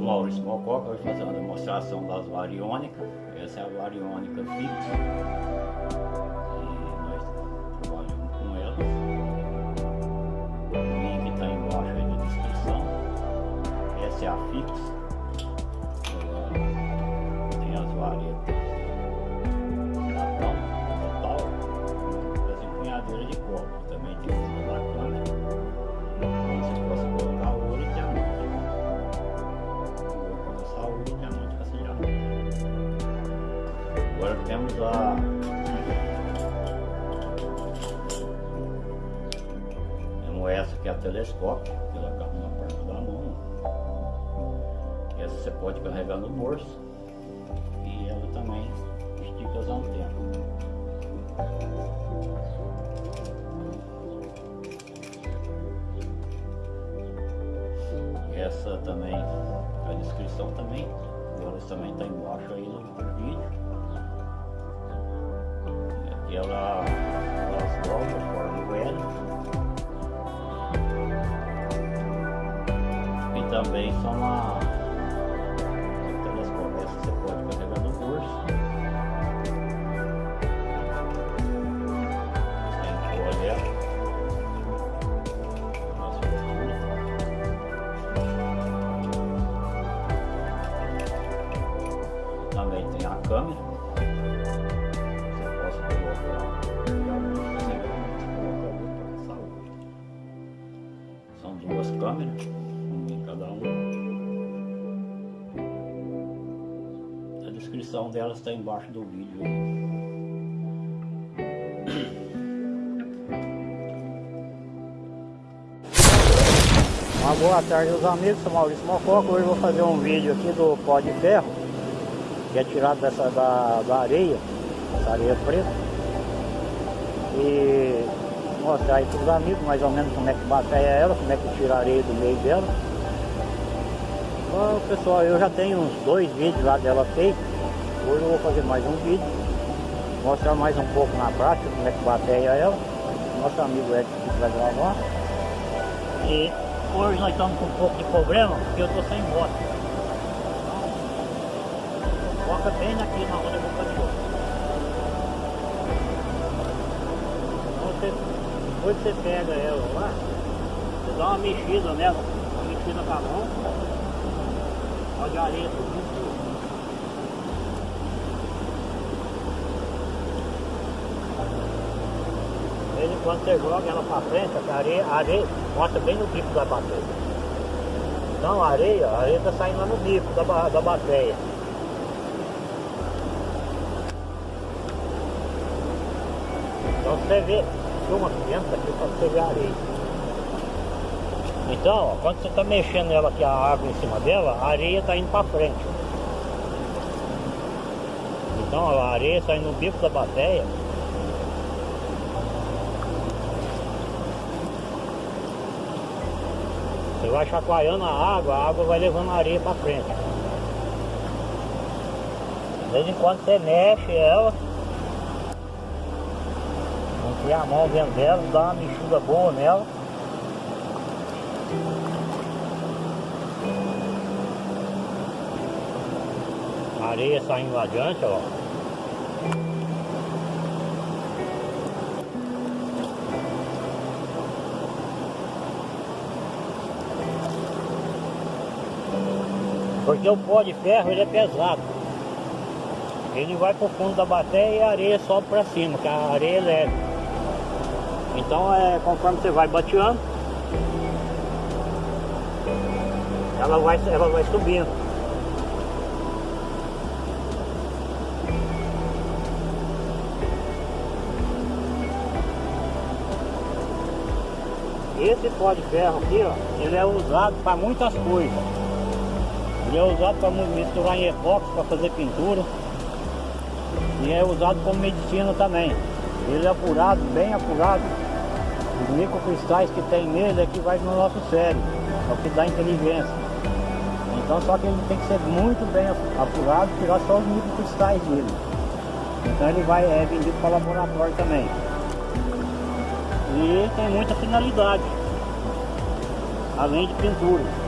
Maurício Mococa vai fazer uma demonstração das variônicas. Essa é a variônica fixa. Essa que é a telescópio, que ela cabe na palma da mão. Essa você pode carregar no bolso e ela também estica as antenas. Essa também, a descrição também, elas também está embaixo aí no vídeo. E ela, elas dobram, formam o L. E também são uma telescópio, essa você pode delas está embaixo do aí. Uma boa tarde aos amigos, sou Maurício Mococa, hoje vou fazer um vídeo aqui do pó de ferro que é tirado dessa, da, da areia, essa areia preta. E mostrar aí para os amigos mais ou menos como é que bateia ela, como é que tira a areia do meio dela. Bom, pessoal, eu já tenho uns dois vídeos lá dela feito hoje eu vou fazer mais um vídeo mostrar mais um pouco na prática como é que bateia ela. Nosso amigo Edson vai gravar. E hoje nós estamos com um pouco de problema porque eu estou sem moto. Foca bem aqui na roda boca de ouro. Então você, depois você pega ela lá, você dá uma mexida nela, uma mexida com a mão, pode areia subindo tudo. De vez em quando você joga ela para frente, a areia, a areia mostra bem no bico da bateria. Então a areia, a areia está saindo lá no bico da, da bateria. Então você vê, filma dentro aqui para você ver a areia. Então, ó, quando você está mexendo ela aqui, a água em cima dela, a areia está indo para frente. Então ó, a areia sai no bico da bateia. Vai chacoalhando a água, a água vai levando a areia para frente. De vez em quando você mexe ela, Enfiar a mão dentro dela, dá uma mexida boa nela. A areia saindo adiante, ó. Porque o pó de ferro ele é pesado. Ele vai pro fundo da bateia e a areia sobe para cima, que a areia é leve. Então é conforme você vai bateando, ela vai, ela vai subindo. Esse pó de ferro aqui, ó, ele é usado para muitas coisas. Ele é usado para misturar em epóxi, para fazer pintura. E é usado como medicina também. Ele é apurado, bem apurado. Os microcristais que tem nele é que vai no nosso cérebro, é o que dá inteligência. Então só que ele tem que ser muito bem apurado, tirar só os microcristais dele. Então ele vai, é vendido para laboratório também. E tem muita finalidade. além de pintura.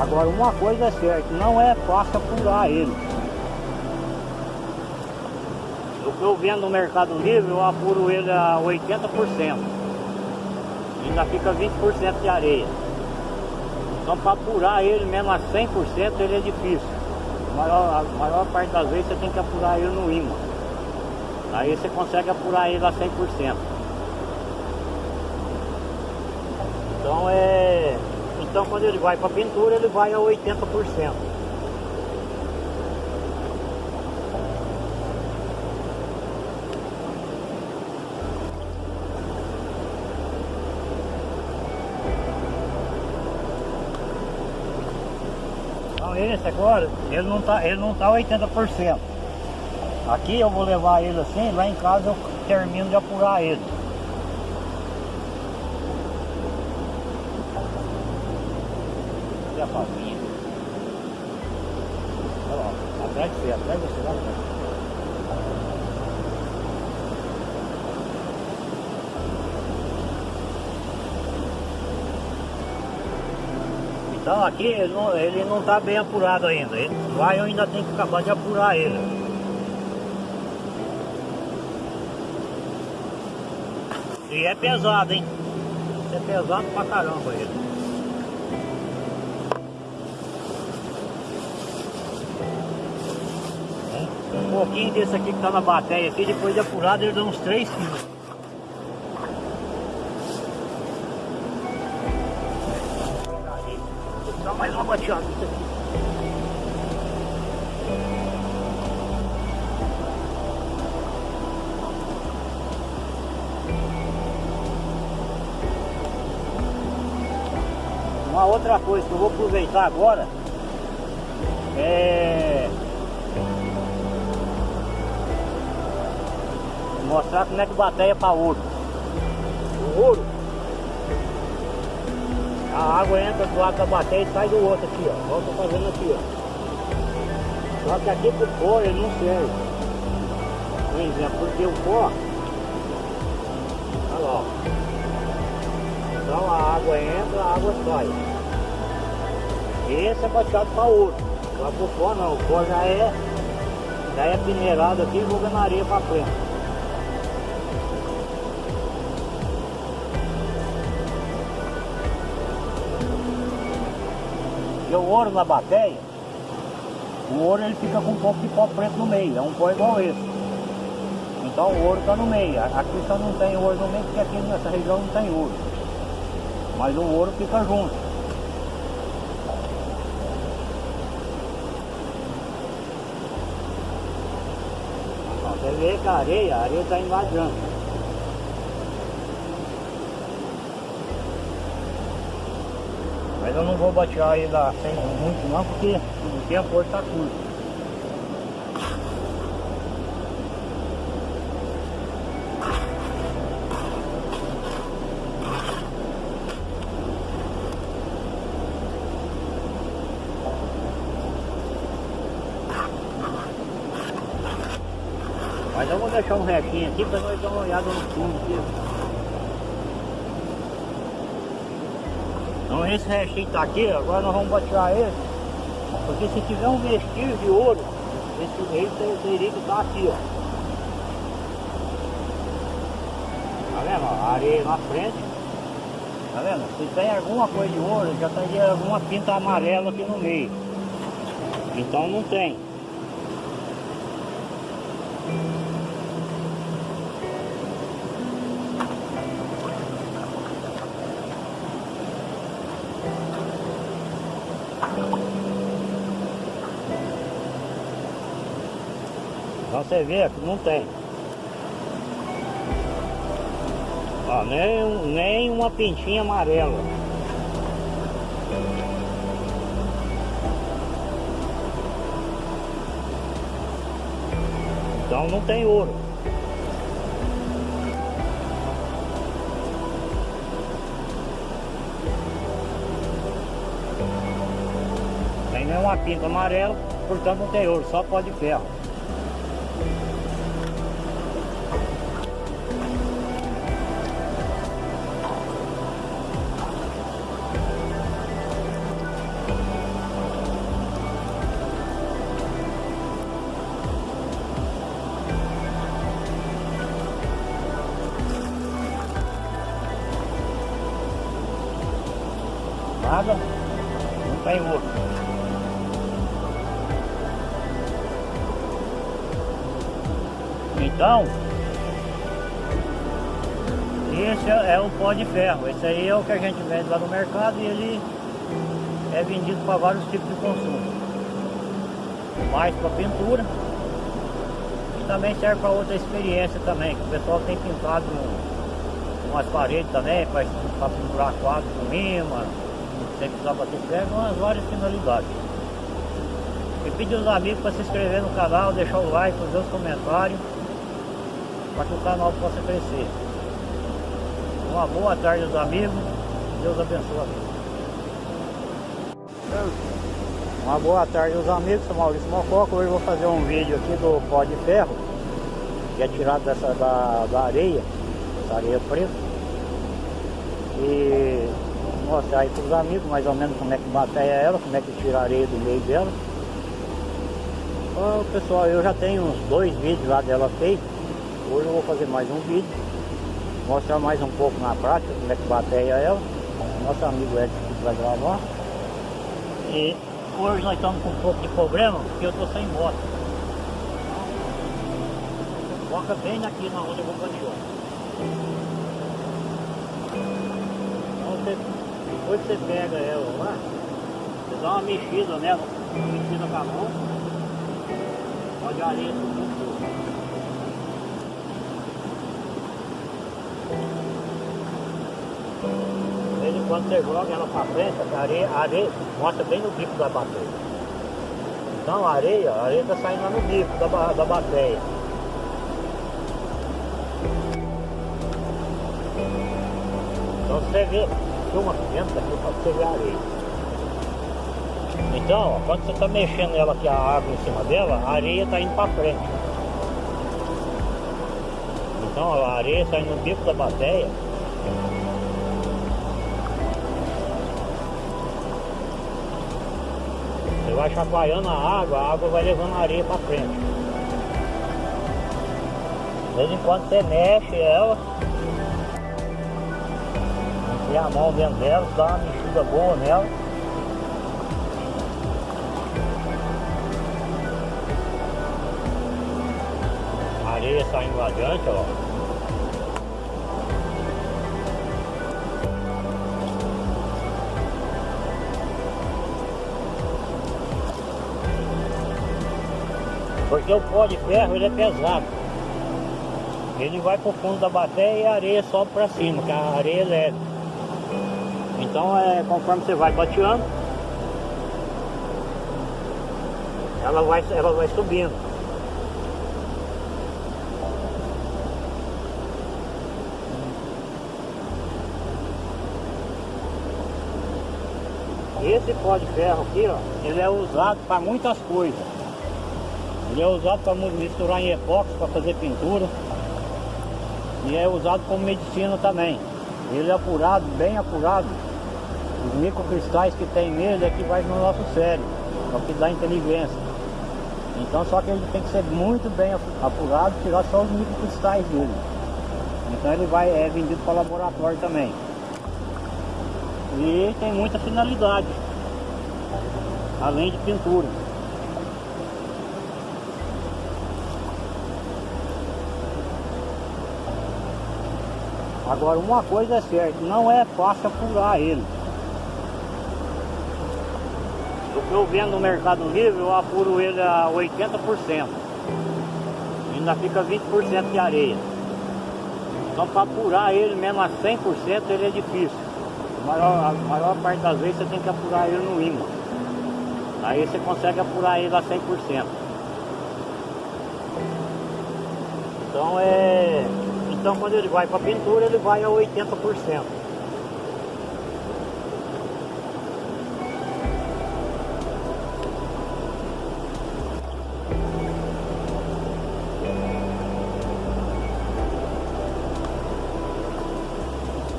Agora uma coisa é certa, não é fácil apurar ele. O que eu vendo no Mercado Livre, eu apuro ele a 80%. Ainda fica 20% de areia. Então para apurar ele mesmo a 100% ele é difícil. A maior, a maior parte das vezes você tem que apurar ele no imã. Aí você consegue apurar ele a 100%. Então é... Então quando ele vai para pintura ele vai a 80%. Então esse agora, ele não tá, ele não tá 80%. Aqui eu vou levar ele assim, lá em casa eu termino de apurar ele. Olha a favinha. Olha lá, atrás de você, atrás de você, lá atrás. Então aqui ele não, ele não tá bem apurado ainda. Ele vai eu ainda tenho que acabar de apurar ele. E é pesado, hein? É pesado pra caramba ele. Pouquinho desse aqui que tá na bateria aqui, depois de apurado ele dá uns 3 quilos. Dar mais uma bateada nisso aqui. Uma outra coisa que eu vou aproveitar agora é mostrar como é que bateia para ouro. O ouro, a água entra do lado da bateia e sai do outro aqui, ó. Olha o que eu fazendo aqui, ó. Só que aqui pro pó ele não serve. Por exemplo, porque o pó, olha lá, ó. Então a água entra, a água sai. Esse é baixado para ouro. Lá pro pó não, o pó já é, já é peneirado aqui e jogando areia para frente. E o ouro na bateia, o ouro ele fica com um pouco de pó preto no meio, é um pó igual esse. Então o ouro está no meio. Aqui só não tem ouro no meio porque aqui nessa região não tem ouro. Mas o ouro fica junto. Você vê que a areia, a areia está invadindo. Mas eu não vou batear ele sem muito não, porque o tempo hoje está curto. Mas eu vou deixar um restinho aqui para nós dar uma olhada no fundo aqui. Então esse restinho tá aqui, agora nós vamos batear ele. Porque se tiver um vestígio de ouro, esse rei teria que estar aqui, ó. Tá vendo? A areia na frente. Tá vendo? Se tem alguma coisa de ouro, já tem alguma pinta amarela aqui no meio. Então não tem. Você vê que não tem. Ó, nem, nem uma pintinha amarela. Então não tem ouro. Tem nenhuma pinta amarela, portanto não tem ouro, só pó de ferro. Canhoto. Então, esse é o pó de ferro. Esse aí é o que a gente vende lá no mercado e ele é vendido para vários tipos de consumo. Mais para pintura e também serve para outra experiência também, que o pessoal tem pintado umas paredes também, para pinturar quadros com lima, sem precisar bater prego, umas várias finalidades. E pedir aos amigos para se inscrever no canal, deixar o like, fazer os comentários, para que o canal possa crescer. Uma boa tarde aos amigos, Deus abençoe a. Uma boa tarde aos amigos, sou Maurício Mococa, hoje vou fazer um vídeo aqui do pó de ferro, que é tirado dessa, da, da areia, essa areia preta, e mostrar aí para os amigos mais ou menos como é que bateia ela, como é que tira a areia do meio dela. Pessoal, eu já tenho uns dois vídeos lá dela feito, hoje eu vou fazer mais um vídeo, mostrar mais um pouco na prática como é que bateia ela, nosso amigo Edson vai gravar. E hoje nós estamos com um pouco de problema, porque eu estou sem moto. Foca bem aqui na onde eu vou bandear. Então depois você pega ela lá, você dá uma mexida nela, mexida com a mão, pode areia subir. De vez em quando você joga ela para frente, a areia, a areia mostra bem no bico da bateia. Então a areia, a areia está saindo lá no bico da, da bateia. Então você vê, filma dentro daqui para você ver a areia. Então, ó, quando você está mexendo ela aqui, a água em cima dela, a areia está indo para frente. Então a areia sai no bico da bateia. Você vai chacoalhando a água, a água vai levando a areia para frente. De vez em quando você mexe ela, enfia a mão dentro dela, dá uma mexida boa nela. Areia saindo adiante, ó. Porque o pó de ferro ele é pesado. Ele vai pro fundo da bateia e a areia sobe para cima, que a areia é leve. Então é conforme você vai bateando, ela vai, ela vai subindo. Esse pó de ferro aqui, ó, ele é usado para muitas coisas. Ele é usado para misturar em epóxi, para fazer pintura. E é usado como medicina também. Ele é apurado, bem apurado. Os microcristais que tem nele é que vai no nosso cérebro, é o que dá inteligência. Então só que ele tem que ser muito bem apurado, tirar só os microcristais dele. Então ele vai, é vendido para laboratório também. E tem muita finalidade, além de pintura. Agora uma coisa é certa, não é fácil apurar ele. O que eu vendo no Mercado Livre, eu apuro ele a 80%. Ainda fica 20% de areia. Então para apurar ele mesmo a 100% ele é difícil. A maior, a maior parte das vezes você tem que apurar ele no ímã. Aí você consegue apurar ele a 100%. Então é. Então quando ele vai para pintura ele vai a 80%.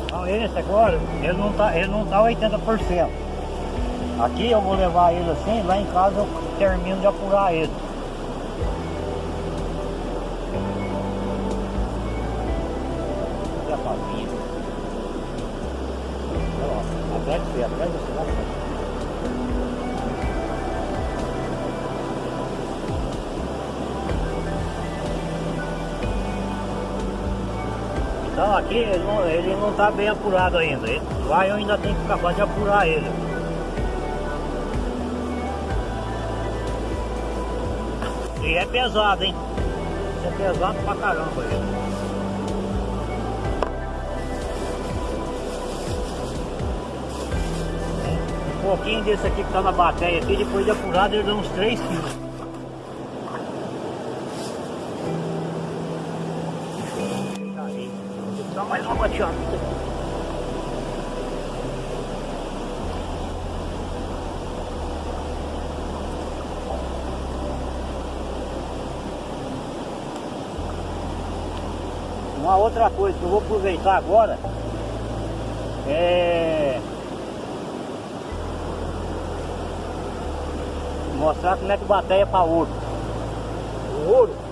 Então esse agora, ele não tá, ele não tá 80%. Aqui eu vou levar ele assim, lá em casa eu termino de apurar ele. sozinha. Ó, atrás de você, atrás de você, lá. Né? Então aqui ele não, ele não tá bem apurado ainda. Ele, lá eu ainda tenho que acabar de apurar ele. E é pesado, hein? é pesado pra caramba ele. Pouquinho desse aqui que tá na bateria aqui, depois de apurado ele dá uns 3 quilos. Dá mais uma bateada. Uma outra coisa que eu vou aproveitar agora é mostrar como é que bateia para ouro. O ouro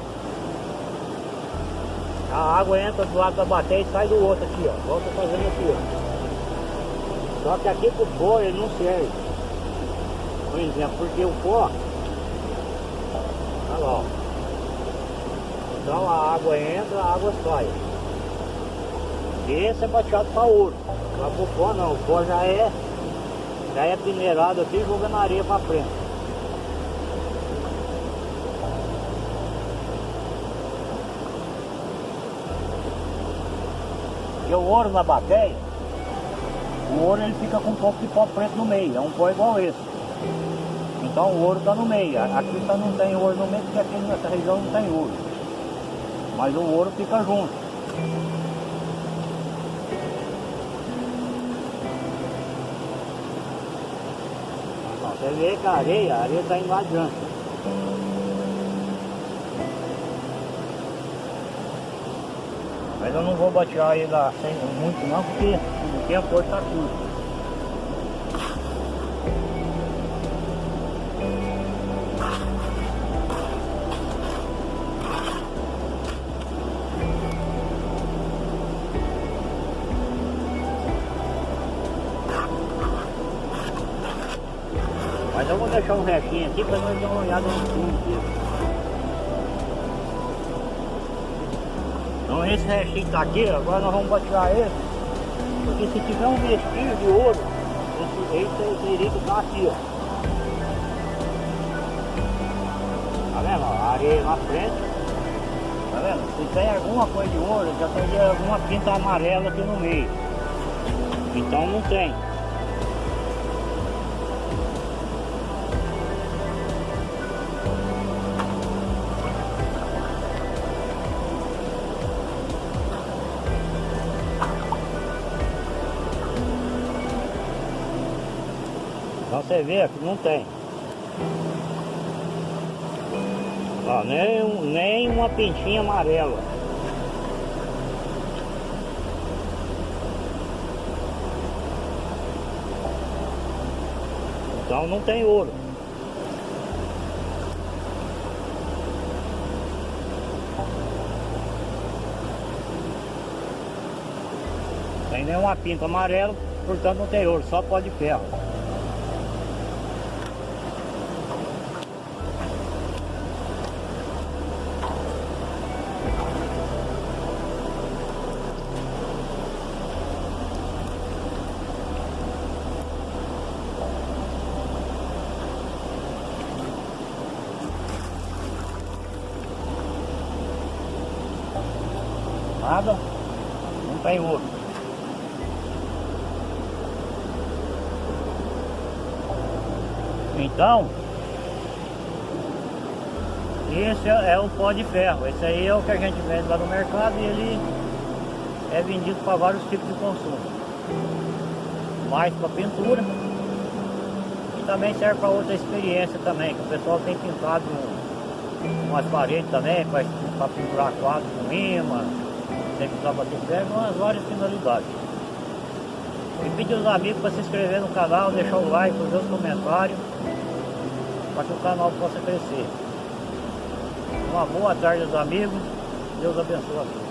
a água entra do lado da bateria e sai do outro aqui, ó. Volta fazendo aqui, ó. Só que aqui pro pó ele não serve. Por exemplo, porque o pó. Olha lá, ó. Então a água entra, a água sai. Esse é bateado para ouro. Para o pó não, o pó já é, já é minerado aqui jogando areia para frente. O ouro na bateia, o ouro ele fica com um pouco de pó preto no meio, é um pó igual esse. Então o ouro está no meio, aqui só não tem ouro no meio porque aqui nessa região não tem ouro. Mas o ouro fica junto. Você vê que a areia, a areia está indo adiante. Mas eu não vou batear ele sem muito não, porque o hoje está curto. Mas eu vou deixar um restinho aqui para nós dar uma olhada no fundo dele. Então esse restinho tá aqui, agora nós vamos batear ele. Porque se tiver um vestígio de ouro, esse, esse irico tá aqui, ó. Tá vendo? A areia na frente. Tá vendo? Se tem alguma coisa de ouro, já tem alguma pinta amarela aqui no meio. Então não tem. Você vê que não tem. Ó, nem, nem uma pintinha amarela. Então não tem ouro. Tem nenhuma pinta amarela, portanto não tem ouro, só pó de ferro. Nada, não tem ouro. Então, esse é, é o pó de ferro. Esse aí é o que a gente vende lá no mercado e ele é vendido para vários tipos de consumo. Mais para pintura e também serve para outra experiência também, que o pessoal tem pintado umas paredes também, para pinturar quadros com imã, tem que usar bater ferro, umas várias finalidades. E pedir aos amigos para se inscrever no canal, deixar o like, fazer os comentários, para que o canal possa crescer. Uma boa tarde aos amigos, Deus abençoe a todos.